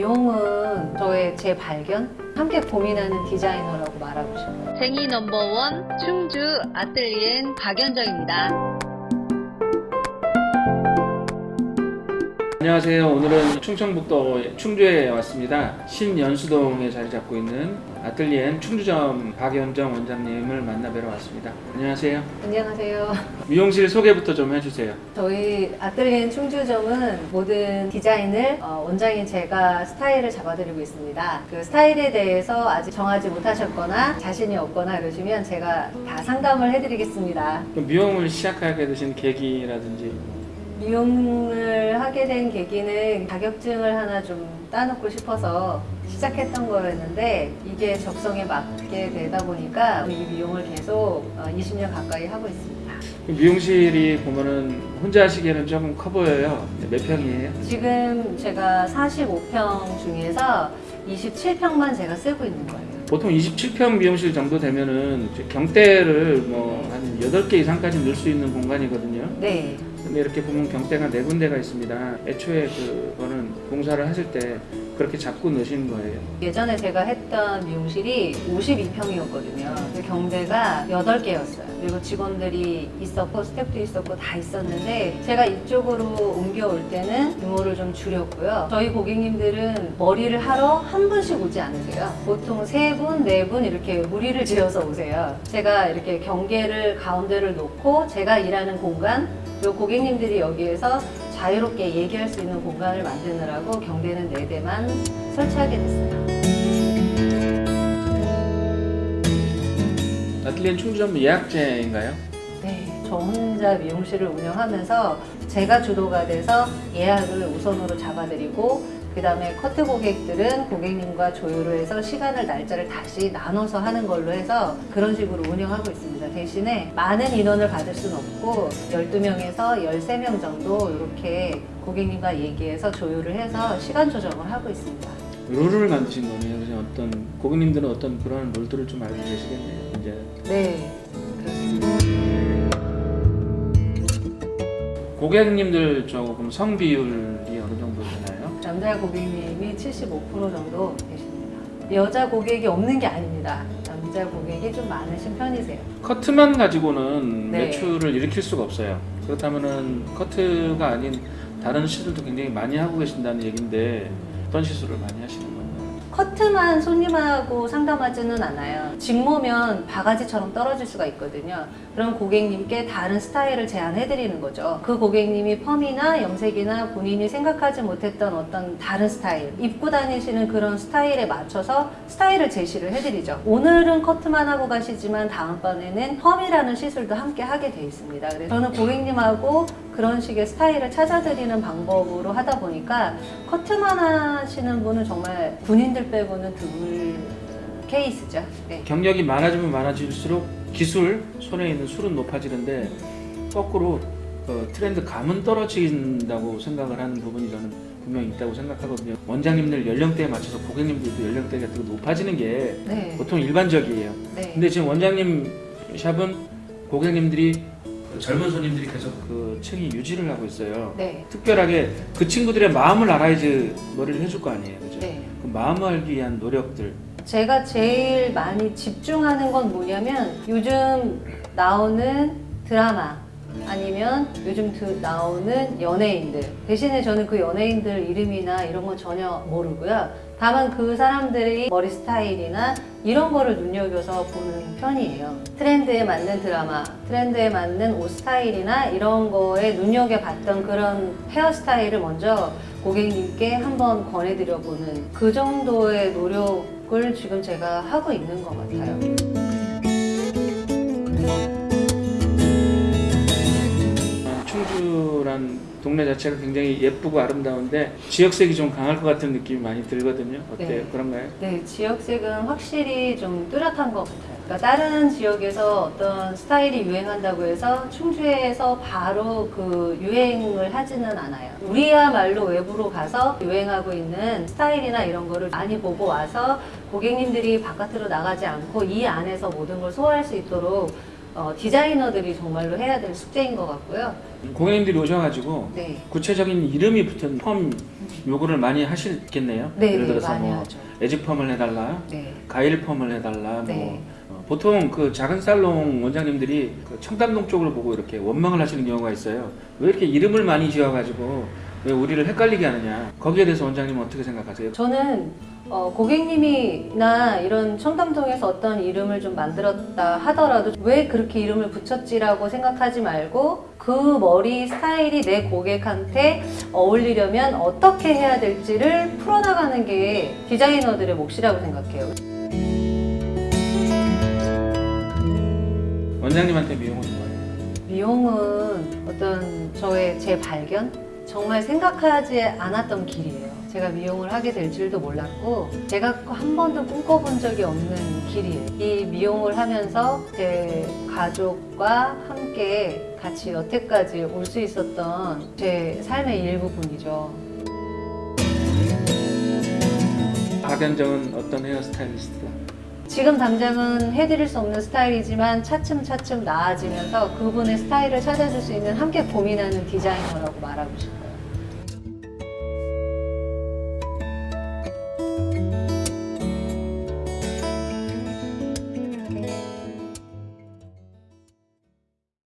미용은 저의 재발견? 함께 고민하는 디자이너라고 말하고 싶어요. 생이 넘버원 충주 아뜰리엔 박연정입니다. 안녕하세요. 오늘은 충청북도 충주에 왔습니다. 신연수동에 자리 잡고 있는 아틀리엔 충주점 박연정 원장님을 만나 뵈러 왔습니다. 안녕하세요. 안녕하세요. 미용실 소개부터 좀 해주세요. 저희 아뜰리엔 충주점은 모든 디자인을 어, 원장인 제가 스타일을 잡아드리고 있습니다. 그 스타일에 대해서 아직 정하지 못하셨거나 자신이 없거나 그러시면 제가 다 상담을 해드리겠습니다. 미용을 시작하게 되신 계기라든지 미용을 하게 된 계기는 자격증을 하나 좀 따놓고 싶어서 시작했던 거였는데 이게 적성에 맞게 되다 보니까 이 미용을 계속 어, 20년 가까이 하고 있습니다. 미용실이 보면은 혼자 하시기에는 조금 커 보여요. 몇 평이에요? 지금 제가 45평 중에서 27평만 제가 쓰고 있는 거예요. 보통 27평 미용실 정도 되면은 경대를 뭐 한 8개 이상까지 넣을 수 있는 공간이거든요. 네. 근데 이렇게 보면 경대가 네 군데가 있습니다. 애초에 그거는 공사를 하실 때 그렇게 잡고 넣으신 거예요. 예전에 제가 했던 미용실이 52평이었거든요. 경대가 8개였어요. 그리고 직원들이 있었고 스태프도 있었고 다 있었는데 제가 이쪽으로 옮겨올 때는 규모를 좀 줄였고요. 저희 고객님들은 머리를 하러 한 분씩 오지 않으세요. 보통 세 분, 네 분 이렇게 무리를 지어서 오세요. 제가 이렇게 경계를 가운데를 놓고 제가 일하는 공간 그리고 고객님들이 여기에서 자유롭게 얘기할 수 있는 공간을 만드느라고 경대는 4대만 설치하게 됐어요. 아틀리엔 충주점 예약제인가요? 네, 저 혼자 미용실을 운영하면서 제가 주도가 돼서 예약을 우선으로 잡아드리고 그 다음에 커트 고객들은 고객님과 조율을 해서 시간을 날짜를 다시 나눠서 하는 걸로 해서 그런 식으로 운영하고 있습니다. 대신에 많은 인원을 받을 수는 없고 12명에서 13명 정도 이렇게 고객님과 얘기해서 조율을 해서 시간 조정을 하고 있습니다. 룰을 만드신 거네요. 그냥 어떤 고객님들은 어떤 그런 룰들을 좀 알고 계시겠네요. 이제 네, 그렇습니다. 고객님들 조금 성 비율이 어느 정도 되나요? 남자 고객님이 75% 정도 계십니다. 여자 고객이 없는 게 아닙니다. 남자 고객이 좀 많으신 편이세요. 커트만 가지고는 네. 매출을 일으킬 수가 없어요. 그렇다면은 커트가 아닌 다른 시술도 굉장히 많이 하고 계신다는 얘기인데 어떤 시술을 많이 하시는 건가요? 커트만 손님하고 상담하지는 않아요. 직모면 바가지처럼 떨어질 수가 있거든요. 그럼 고객님께 다른 스타일을 제안해 드리는 거죠. 그 고객님이 펌이나 염색이나 본인이 생각하지 못했던 어떤 다른 스타일, 입고 다니시는 그런 스타일에 맞춰서 스타일을 제시를 해드리죠. 오늘은 커트만 하고 가시지만 다음번에는 펌이라는 시술도 함께 하게 돼 있습니다. 그래서 저는 고객님하고 그런 식의 스타일을 찾아드리는 방법으로 하다 보니까 커트만 하시는 분은 정말 군인들 빼고는 드물 케이스죠. 네. 경력이 많아지면 많아질수록 기술, 손에 있는 술은 높아지는데 거꾸로 그 트렌드 감은 떨어진다고 생각을 하는 부분이 저는 분명히 있다고 생각하거든요. 원장님들 연령대에 맞춰서 고객님들도 연령대가 더 높아지는 게 네. 보통 일반적이에요. 네. 근데 지금 원장님 샵은 고객님들이 젊은 손님들이 계속 그 층이 유지를 하고 있어요. 네. 특별하게 그 친구들의 마음을 알아야지 머리를 해줄 거 아니에요. 그죠? 네. 그 마음을 알기 위한 노력들. 제가 제일 많이 집중하는 건 뭐냐면 요즘 나오는 드라마 아니면 요즘 드- 나오는 연예인들 대신에 저는 그 연예인들 이름이나 이런 건 전혀 모르고요 다만 그 사람들의 머리 스타일이나 이런 거를 눈여겨서 보는 편이에요. 트렌드에 맞는 드라마 트렌드에 맞는 옷 스타일이나 이런 거에 눈여겨봤던 그런 헤어스타일을 먼저 고객님께 한번 권해드려 보는 그 정도의 노력을 지금 제가 하고 있는 것 같아요. 어, 충주란 동네 자체가 굉장히 예쁘고 아름다운데 지역색이 좀 강할 것 같은 느낌이 많이 들거든요. 어때요? 네. 그런가요? 네, 지역색은 확실히 좀 뚜렷한 것 같아요. 그러니까 다른 지역에서 어떤 스타일이 유행한다고 해서 충주에서 바로 그 유행을 하지는 않아요. 우리야말로 외부로 가서 유행하고 있는 스타일이나 이런 거를 많이 보고 와서 고객님들이 바깥으로 나가지 않고 이 안에서 모든 걸 소화할 수 있도록 어, 디자이너들이 정말로 해야 될 숙제인 것 같고요. 고객님들이 오셔가지고 네. 구체적인 이름이 붙은 펌 요구를 많이 하시겠네요. 네, 예를 네, 들어서 뭐 하죠. 에지 펌을 해달라, 네. 가일 펌을 해달라, 네. 뭐 어, 보통 그 작은 살롱 원장님들이 그 청담동 쪽을 보고 이렇게 원망을 하시는 경우가 있어요. 왜 이렇게 이름을 많이 지어가지고 왜 우리를 헷갈리게 하느냐? 거기에 대해서 원장님은 어떻게 생각하세요? 저는 어, 고객님이나 이런 청담동에서 어떤 이름을 좀 만들었다 하더라도 왜 그렇게 이름을 붙였지라고 생각하지 말고 그 머리 스타일이 내 고객한테 어울리려면 어떻게 해야 될지를 풀어나가는 게 디자이너들의 몫이라고 생각해요. 원장님한테 미용은 뭐예요? 미용은 어떤 저의 재발견? 정말 생각하지 않았던 길이에요. 제가 미용을 하게 될 줄도 몰랐고, 제가 한 번도 꿈꿔본 적이 없는 길이에요. 이 미용을 하면서 제 가족과 함께 같이 여태까지 올 수 있었던 제 삶의 일부분이죠. 박연정은 어떤 헤어스타일리스트다? 지금 당장은 해드릴 수 없는 스타일이지만 차츰차츰 나아지면서 그분의 스타일을 찾아줄 수 있는 함께 고민하는 디자이너라고 말하고 싶어요.